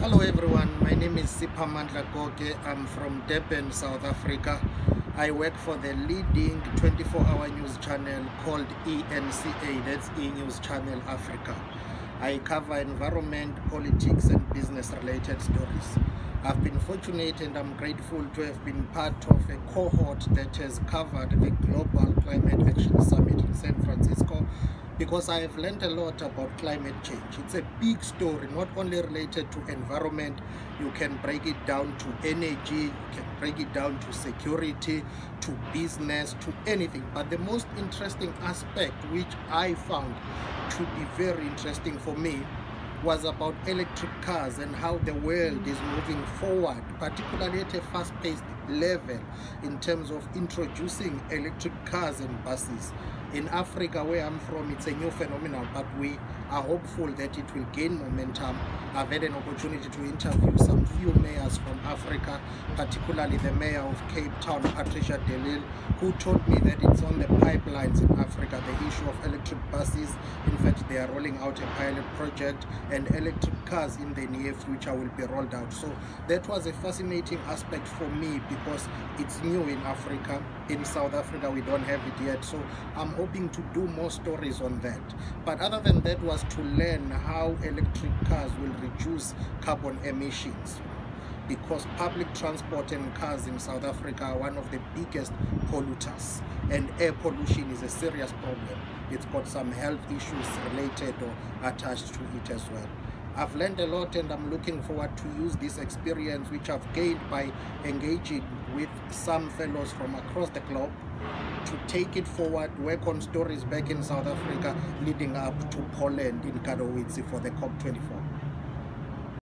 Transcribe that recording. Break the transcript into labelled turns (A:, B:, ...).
A: Hello everyone, my name is Siphamandla Goge. I'm from Durban, South Africa. I work for the leading 24-hour news channel called ENCA, that's E News Channel Africa. I cover environment, politics and business related stories. I've been fortunate and I'm grateful to have been part of a cohort that has covered the Global Climate Action Summit in San Francisco because I have learned a lot about climate change. It's a big story, not only related to environment, you can break it down to energy, you can break it down to security, to business, to anything. But the most interesting aspect, which I found to be very interesting for me, was about electric cars and how the world is moving forward, particularly at a fast-paced level in terms of introducing electric cars and buses. In Africa, where I'm from, it's a new phenomenon, but we are hopeful that it will gain momentum. I've had an opportunity to interview some few mayors from Africa, particularly the mayor of Cape Town, Patricia de Lille, who told me that it's on the pipelines in Africa, the issue of electric buses. In fact, they are rolling out a pilot project and electric cars in the near future will be rolled out. So that was a fascinating aspect for me because it's new in Africa. In South Africa, we don't have it yet. So I'm hoping to do more stories on that. But other than that was to learn how electric cars will reduce carbon emissions because public transport and cars in South Africa are one of the biggest polluters and air pollution is a serious problem. It's got some health issues related or attached to it as well. I've learned a lot and I'm looking forward to use this experience which I've gained by engaging with some fellows from across the globe to take it forward, work on stories back in South Africa leading up to Poland in Katowice for the COP24.